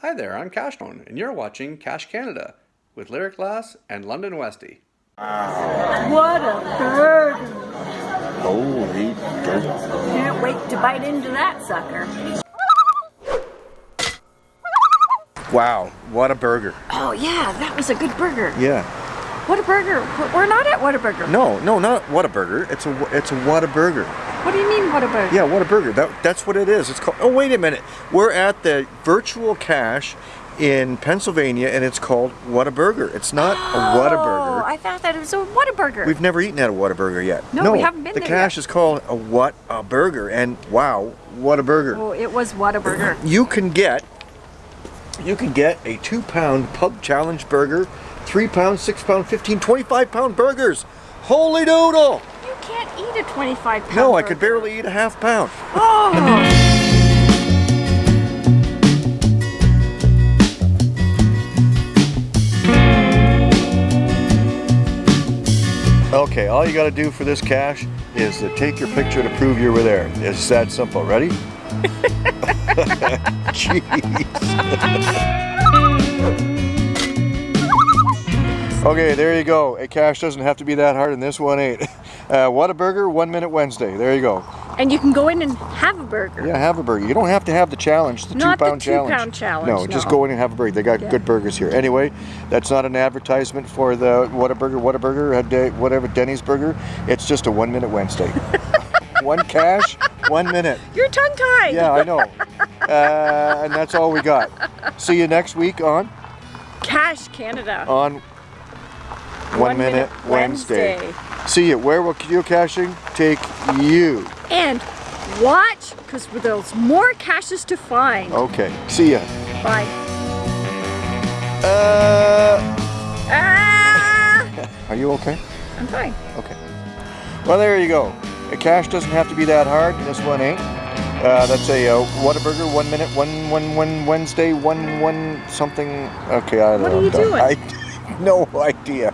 Hi there, I'm Cashtone, and you're watching Cash Canada with Lyric Glass and London Westy. What a bird! Holy dirt. Can't wait to bite into that sucker. Wow, what a burger. Oh yeah, that was a good burger. Yeah. What a burger. We're not at Whataburger. No, no, not what a burger. It's a it's a what a burger. What do you mean what a burger? Yeah, what a burger. That that's what it is. It's called. Oh wait a minute. We're at the virtual cache in Pennsylvania, and it's called What a Burger. It's not a What a Oh, Burger. I thought that it was a Whataburger. We've never eaten at a What a Burger yet. No, we haven't been the there cache yet. is called a What a Burger, and wow, what a burger. Oh, it was Whataburger. you can get you can get a two pound pub challenge burger three pound six pound 15 25 pound burgers holy doodle eat a 25 pound no i could barely eat a half pound. Oh! okay all you got to do for this cache is to take your picture to prove you were there. It's that simple. Ready? Jeez okay there you go a cache doesn't have to be that hard and this one ain't uh, what a burger one minute wednesday there you go And you can go in and have a burger. Yeah, have a burger. You don't have to have the challenge, the Not two the pound challenge. two-pound challenge, No, just go in and have a burger. They got Yeah. good burgers here. Anyway, that's not an advertisement for the Whataburger, Whataburger, uh, De- whatever, Denny's Burger. It's just a one minute Wednesday. one cache, one minute. You're tongue tied. Yeah, I know. Uh, and that's all we got. See you next week on Cash Canada. on One, Minute, Wednesday. Wednesday. See you. Where will geocaching take you? And watch, because there's more caches to find. Okay. See ya. Bye. Uh, Ah! are you okay? I'm fine. Okay. Well, there you go. A cache doesn't have to be that hard. This one ain't. Uh, that's a uh, Whataburger, one minute, one, one, one Wednesday, one, one something. Okay, I don't know. What are you doing? I no idea.